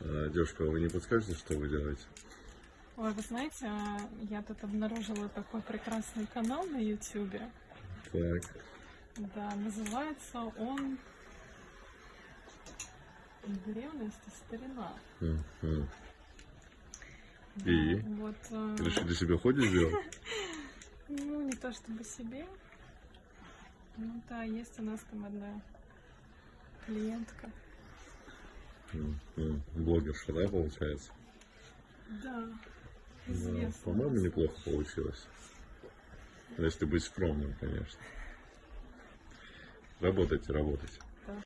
А, девушка, вы не подскажете, что вы делаете? Ой, вы знаете, я тут обнаружила такой прекрасный канал на Ютубе. Так. Да, называется он Древность и старина. Мгм. Да, И? Вот, э, Решили себе ходить сделать? ну, не то чтобы себе. Ну да, есть у нас там одна клиентка. Мгм. Блогерша, да, получается? Да, Да, известная. по-моему, неплохо получилось. Если быть скромным, конечно. Работайте, работайте.